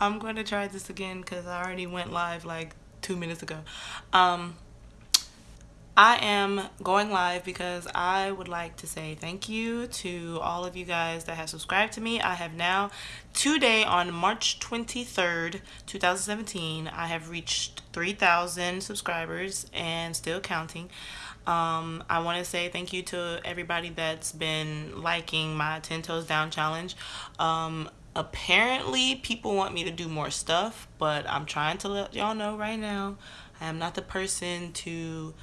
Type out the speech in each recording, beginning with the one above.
I'm going to try this again because I already went live like two minutes ago. Um, I am going live because I would like to say thank you to all of you guys that have subscribed to me. I have now, today on March 23rd, 2017, I have reached 3,000 subscribers and still counting. Um, I want to say thank you to everybody that's been liking my 10 Toes Down challenge. Um, apparently, people want me to do more stuff, but I'm trying to let y'all know right now, I am not the person to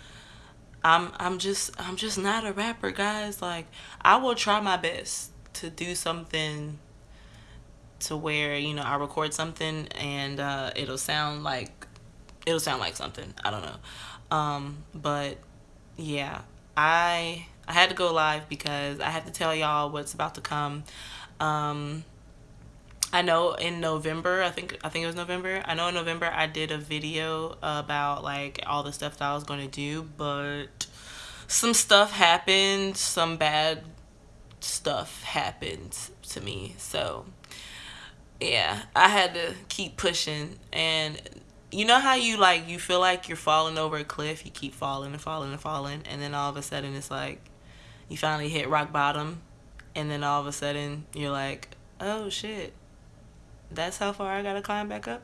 I'm I'm just I'm just not a rapper, guys. Like I will try my best to do something to where, you know, I record something and uh, it'll sound like it'll sound like something. I don't know. Um, but yeah, I I had to go live because I had to tell y'all what's about to come. Um, I know in November, I think I think it was November. I know in November I did a video about like all the stuff that I was going to do, but some stuff happened, some bad stuff happened to me. So, yeah, I had to keep pushing and you know how you like you feel like you're falling over a cliff, you keep falling and falling and falling and then all of a sudden it's like you finally hit rock bottom and then all of a sudden you're like, "Oh shit." That's how far I gotta climb back up?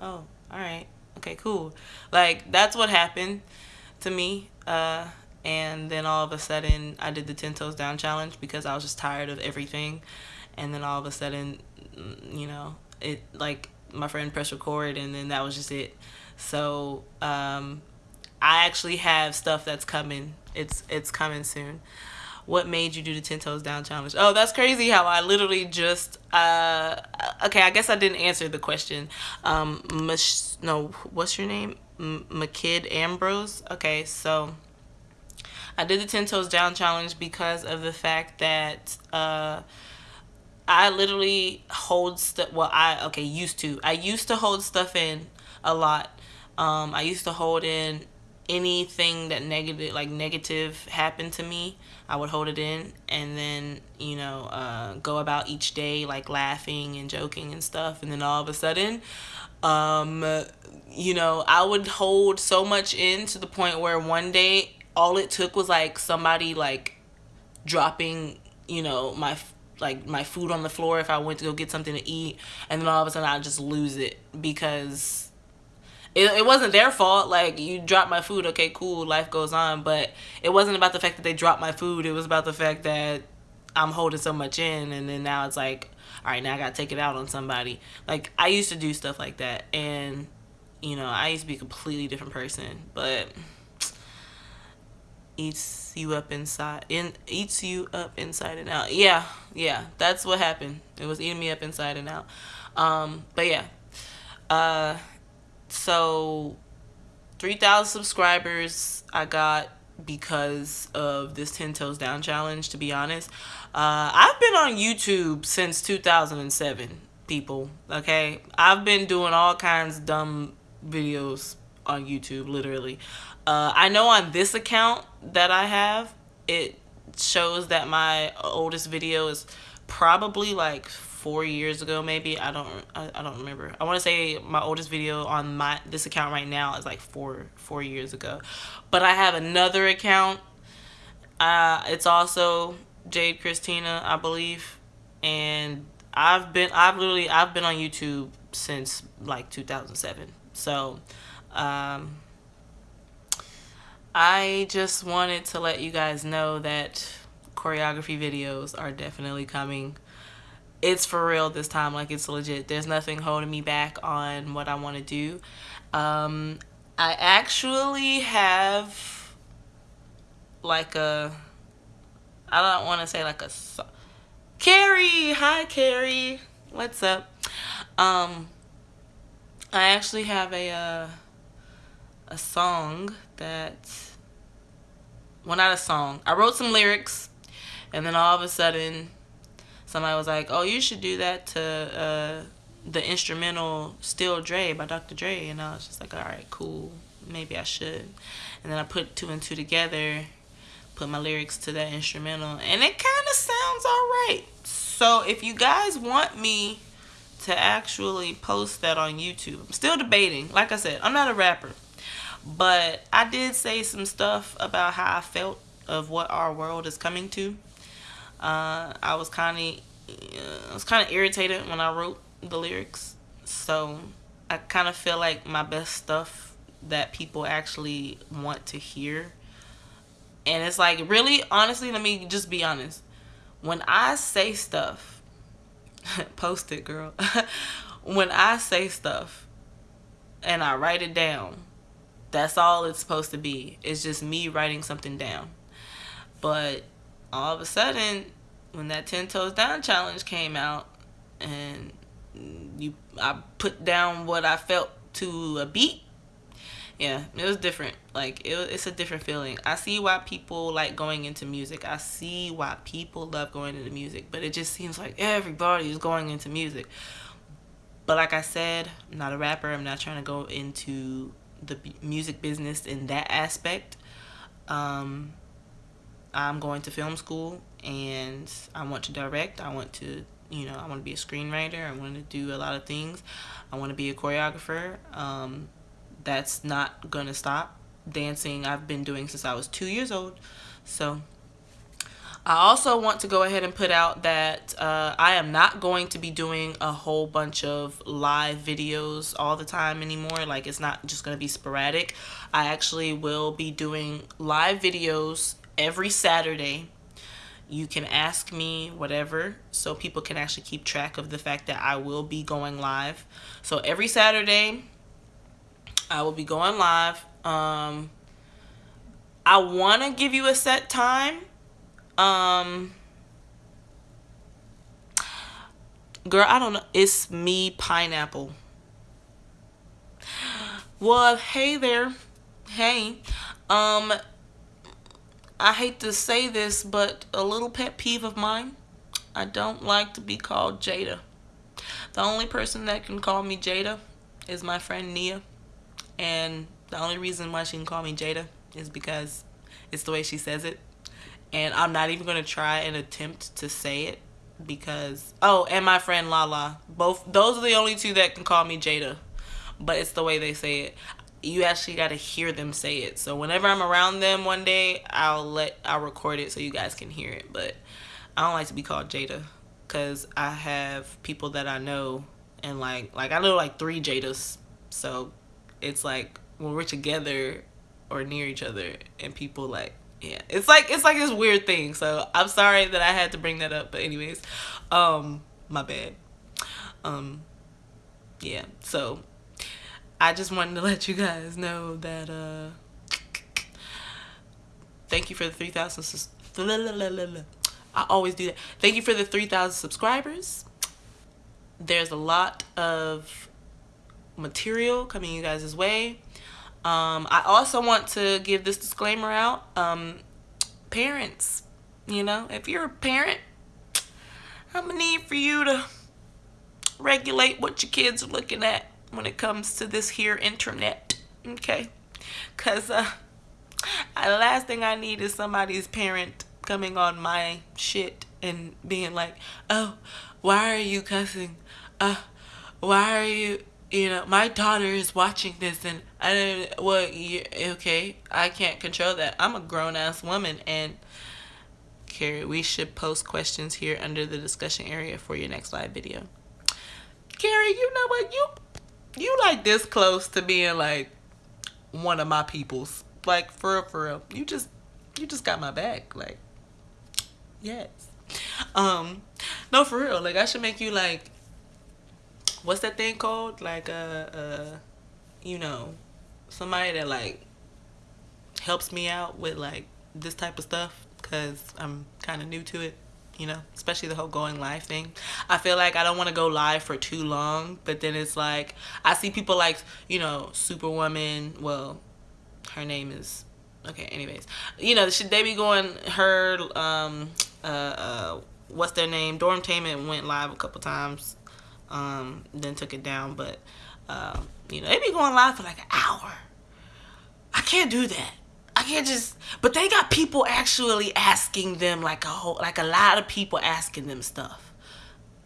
Oh, alright. Okay, cool. Like, that's what happened to me. Uh, and then all of a sudden, I did the 10 toes down challenge because I was just tired of everything. And then all of a sudden, mm, you know, it like my friend pressed record, and then that was just it. So, um, I actually have stuff that's coming. It's it's coming soon what made you do the 10 toes down challenge? Oh that's crazy how i literally just uh okay i guess i didn't answer the question. Um no what's your name? Mckid ambrose? Okay so i did the 10 toes down challenge because of the fact that uh i literally hold stuff well i okay used to. I used to hold stuff in a lot. Um i used to hold in anything that negative like negative happened to me i would hold it in and then you know uh, go about each day like laughing and joking and stuff. And then all of a sudden um you know i would hold so much in to the point where one day all it took was like somebody like dropping you know my like my food on the floor if i went to go get something to eat. And then all of a sudden i just lose it because it, it wasn't their fault like you dropped my food okay cool life goes on but it wasn't about the fact that they dropped my food it was about the fact that i'm holding so much in and then now it's like all right now i gotta take it out on somebody. Like i used to do stuff like that and you know i used to be a completely different person but eats you up inside in eats you up inside and out. Yeah yeah that's what happened. It was eating me up inside and out. Um but yeah uh so 3,000 subscribers I got because of this 10 toes down challenge to be honest. Uh, i've been on youtube since 2007 people okay? I've been doing all kinds of dumb videos on youtube literally. Uh, i know on this account that i have it shows that my oldest video is probably like four years ago maybe. I don't i, I don't remember. I want to say my oldest video on my this account right now is like four four years ago. But i have another account. Uh it's also jade christina i believe. And i've been i've literally i've been on youtube since like 2007 so um i just wanted to let you guys know that choreography videos are definitely coming it's for real this time like it's legit. There's nothing holding me back on what I want to do. Um, I actually have like a I don't want to say like a Carrie! Hi Carrie! What's up? Um I actually have a uh, a song that well not a song. I wrote some lyrics and then all of a sudden somebody was like, "Oh, you should do that to uh, the instrumental "Still Dre" by Dr. Dre," and I was just like, "All right, cool, maybe I should." And then I put two and two together, put my lyrics to that instrumental, and it kind of sounds all right. So if you guys want me to actually post that on YouTube. I'm still debating. Like I said, I'm not a rapper. But I did say some stuff about how I felt of what our world is coming to. Uh, I was kind of uh, I was kind of irritated when I wrote the lyrics. So I kind of feel like my best stuff that people actually want to hear. And it's like really honestly, let me just be honest. When I say stuff, post it, girl. when I say stuff and I write it down, that's all it's supposed to be. It's just me writing something down. But all of a sudden, when that 10 toes down challenge came out and you I put down what I felt to a beat, yeah, it was different. Like it, it's a different feeling. I see why people like going into music. I see why people love going into music, but it just seems like everybody is going into music. But like I said, I'm not a rapper. I'm not trying to go into the music business in that aspect. Um, I'm going to film school and I want to direct. I want to, you know, I want to be a screenwriter. I want to do a lot of things. I want to be a choreographer. Um, that's not going to stop. Dancing I've been doing since I was two years old. So I also want to go ahead and put out that uh, I am not going to be doing a whole bunch of live videos all the time anymore. Like it's not just going to be sporadic. I actually will be doing live videos every Saturday. You can ask me whatever so people can actually keep track of the fact that I will be going live. So every Saturday I will be going live. Um, I want to give you a set time um Girl, I don't know. It's me pineapple. Well, hey there. Hey. Um I hate to say this, but a little pet peeve of mine. I don't like to be called Jada. The only person that can call me Jada is my friend Nia. And the only reason why she can call me Jada is because it's the way she says it and I'm not even gonna try and attempt to say it because oh and my friend Lala both those are the only two that can call me Jada but it's the way they say it you actually got to hear them say it. So whenever I'm around them one day I'll let I'll record it so you guys can hear it. But I don't like to be called Jada because I have people that I know and like like I know like three Jadas. So it's like when we're together or near each other and people like yeah it's like it's like this weird thing. So i'm sorry that i had to bring that up but anyways um my bad. Um yeah so i just wanted to let you guys know that uh thank you for the 3000 i always do that. Thank you for the 3000 subscribers. There's a lot of material coming you guys' way. Um, I also want to give this disclaimer out. Um, parents, you know, if you're a parent, I'm to need for you to regulate what your kids are looking at when it comes to this here internet. Okay? Because uh, the last thing I need is somebody's parent coming on my shit and being like, oh, why are you cussing? Uh, why are you you know, my daughter is watching this and I don't, well, you, okay, I can't control that. I'm a grown ass woman and Carrie, we should post questions here under the discussion area for your next live video. Carrie, you know what? You, you like this close to being like one of my peoples. Like for real, for real. You just, you just got my back. Like, yes. Um, no, for real. Like I should make you like what's that thing called? Like uh uh you know, somebody that like helps me out with like this type of stuff because I'm kind of new to it you know especially the whole going live thing i feel like i don't want to go live for too long but then it's like i see people like you know superwoman well her name is okay anyways you know should they be going her um uh uh what's their name Dormtainment went live a couple times um, then took it down. But, uh, you know, they be going live for like an hour. I can't do that. I can't just, but they got people actually asking them like a whole, like a lot of people asking them stuff.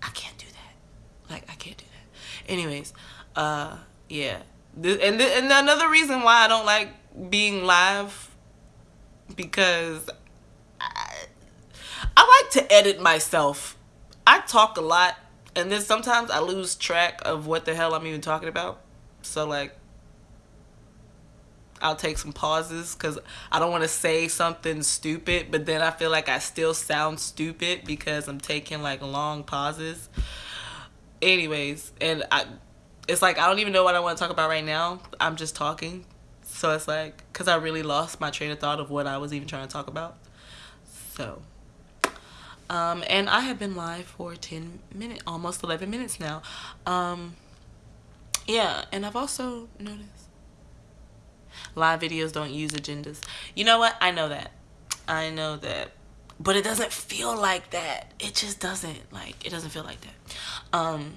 I can't do that. Like I can't do that. Anyways, uh, yeah. And th- and another reason why I don't like being live because I, I like to edit myself. I talk a lot and then sometimes I lose track of what the hell I'm even talking about. So like I'll take some pauses because I don't want to say something stupid, but then I feel like I still sound stupid because I'm taking like long pauses. Anyways, and I, it's like I don't even know what I want to talk about right now. I'm just talking, so it's like because I really lost my train of thought of what I was even trying to talk about. So, um, and I have been live for 10 minutes, almost 11 minutes now. Um, yeah, and I've also noticed live videos don't use agendas. You know what? I know that. I know that. But it doesn't feel like that. It just doesn't. Like, it doesn't feel like that. Um,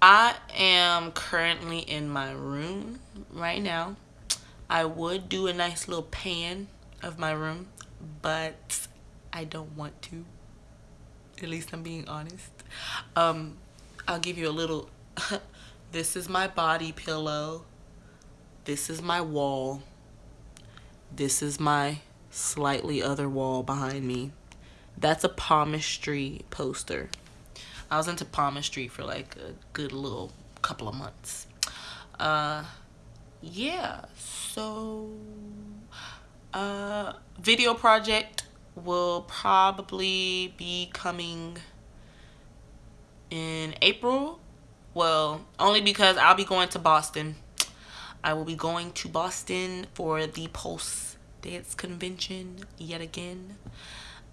I am currently in my room right now. I would do a nice little pan of my room, but I don't want to. At least I'm being honest. Um, I'll give you a little. this is my body pillow. This is my wall. This is my slightly other wall behind me. That's a palmistry poster. I was into palmistry for like a good little couple of months. Uh, yeah, so uh, video project will probably be coming in April. Well, only because I'll be going to Boston I will be going to Boston for the Pulse Dance Convention yet again.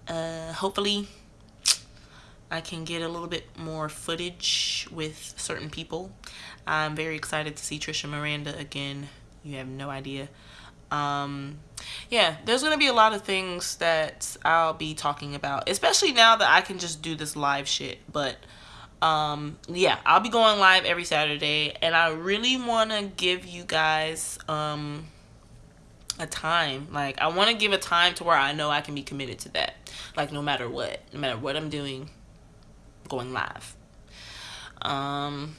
Uh, hopefully, I can get a little bit more footage with certain people. I'm very excited to see Tricia Miranda again. You have no idea. Um, yeah, there's going to be a lot of things that I'll be talking about, especially now that I can just do this live shit. But um yeah i'll be going live every saturday and i really want to give you guys um a time. Like i want to give a time to where i know i can be committed to that. Like no matter what no matter what i'm doing going live. Um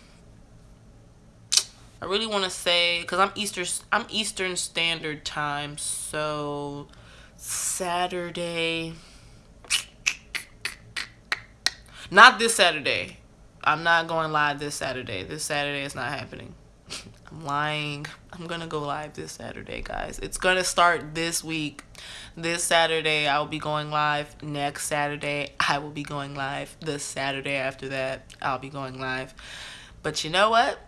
i really want to say because i'm easter i'm eastern standard time so saturday not this saturday I'm not going live this Saturday. This Saturday is not happening. I'm lying. I'm going to go live this Saturday, guys. It's going to start this week. This Saturday, I will be going live. Next Saturday, I will be going live. The Saturday after that, I'll be going live. But you know what?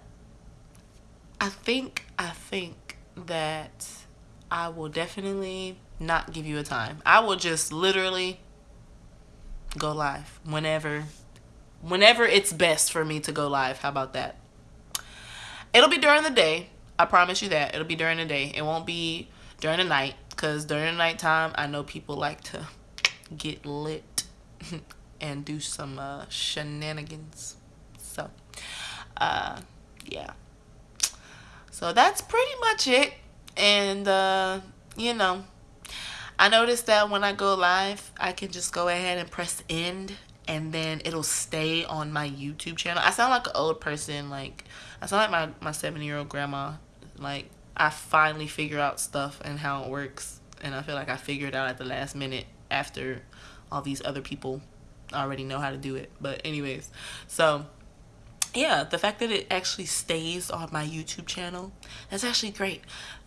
I think, I think that I will definitely not give you a time. I will just literally go live whenever whenever it's best for me to go live. How about that? It'll be during the day. I promise you that. It'll be during the day. It won't be during the night because during the nighttime, I know people like to get lit and do some uh, shenanigans. So, uh, yeah. So that's pretty much it. And, uh, you know, I noticed that when I go live, I can just go ahead and press end and then it'll stay on my YouTube channel. I sound like an old person. Like, I sound like my, my seven-year-old grandma. Like, I finally figure out stuff and how it works. And I feel like I figured it out at the last minute after all these other people already know how to do it. But anyways, so yeah, the fact that it actually stays on my YouTube channel, that's actually great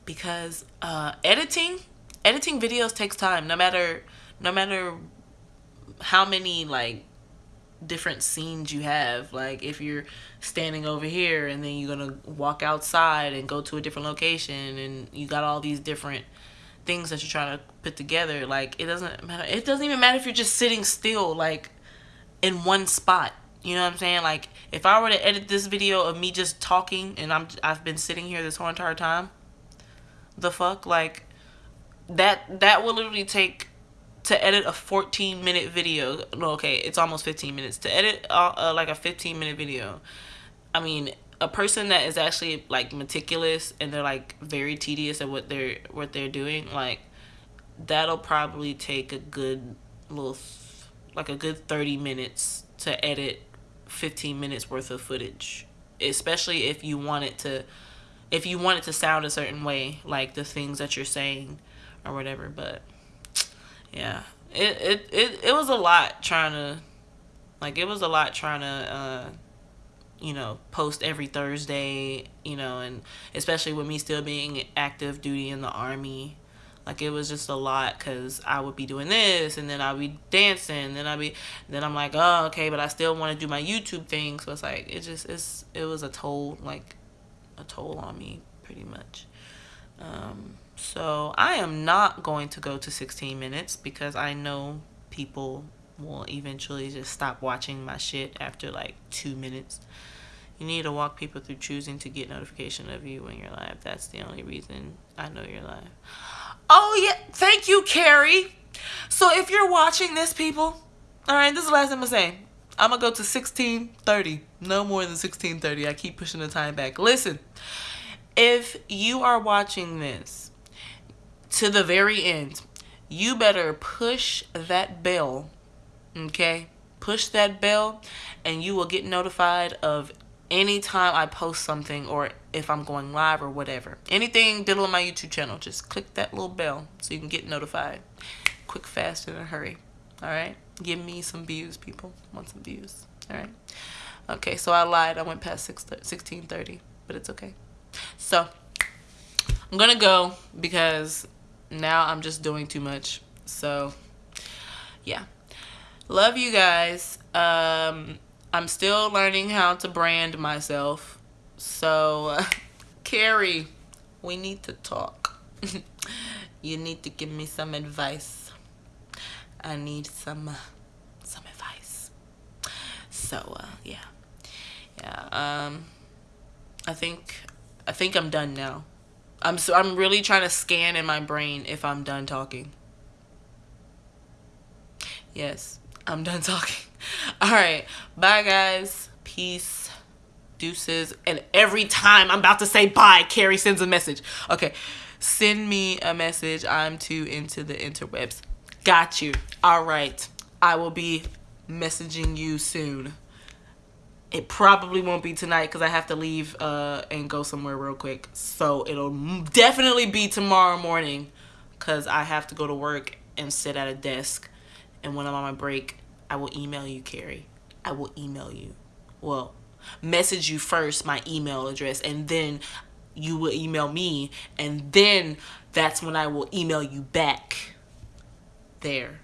because uh, editing, editing videos takes time. No matter, no matter how many like different scenes you have. Like if you're standing over here and then you're gonna walk outside and go to a different location and you got all these different things that you're trying to put together like it doesn't matter. It doesn't even matter if you're just sitting still like in one spot. You know what i'm saying? Like if i were to edit this video of me just talking and i'm i've been sitting here this whole entire time the fuck? Like that that will literally take to edit a 14 minute video no okay it's almost 15 minutes to edit uh, uh, like a 15 minute video i mean a person that is actually like meticulous and they're like very tedious at what they're what they're doing like that'll probably take a good little like a good 30 minutes to edit 15 minutes worth of footage, especially if you want it to if you want it to sound a certain way, like the things that you're saying or whatever, but yeah. It it it, it was a lot trying to like it was a lot trying to uh you know, post every Thursday, you know, and especially with me still being active duty in the army like it was just a lot because I would be doing this and then I'd be dancing. and Then I'd be, then I'm like, oh, okay, but I still want to do my YouTube thing. So it's like, it just, it's, it was a toll, like a toll on me pretty much. Um, so I am not going to go to 16 minutes because I know people will eventually just stop watching my shit after like two minutes. You need to walk people through choosing to get notification of you when you're live. That's the only reason I know you're live. Oh, yeah. Thank you, Carrie. So if you're watching this, people, all right, this is the last thing I'm going to say. I'm to go to 1630. No more than 1630. I keep pushing the time back. Listen, if you are watching this to the very end, you better push that bell, okay? Push that bell and you will get notified of anytime I post something or if I'm going live or whatever. Anything dealing on my YouTube channel, just click that little bell so you can get notified. Quick, fast, in a hurry. All right? Give me some views, people. want some views. All right? Okay, so I lied. I went past 6, 1630, but it's okay. So, I'm going to go because now I'm just doing too much. So, yeah. Love you guys. Um, I'm still learning how to brand myself. So, Carrie, we need to talk. you need to give me some advice. I need some uh, some advice. So, uh, yeah. Yeah, um I think I think I'm done now. I'm so I'm really trying to scan in my brain if I'm done talking. Yes, I'm done talking. All right. Bye, guys. Peace. Deuces. And every time I'm about to say bye, Carrie sends a message. Okay. Send me a message. I'm too into the interwebs. Got you. All right. I will be messaging you soon. It probably won't be tonight because I have to leave uh, and go somewhere real quick. So it'll definitely be tomorrow morning because I have to go to work and sit at a desk. And when I'm on my break, I will email you, Carrie. I will email you. Well, message you first my email address and then you will email me and then that's when I will email you back. There.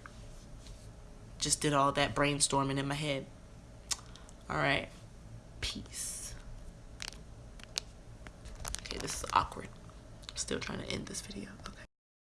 Just did all that brainstorming in my head. All right. Peace. Okay, this is awkward. I'm still trying to end this video.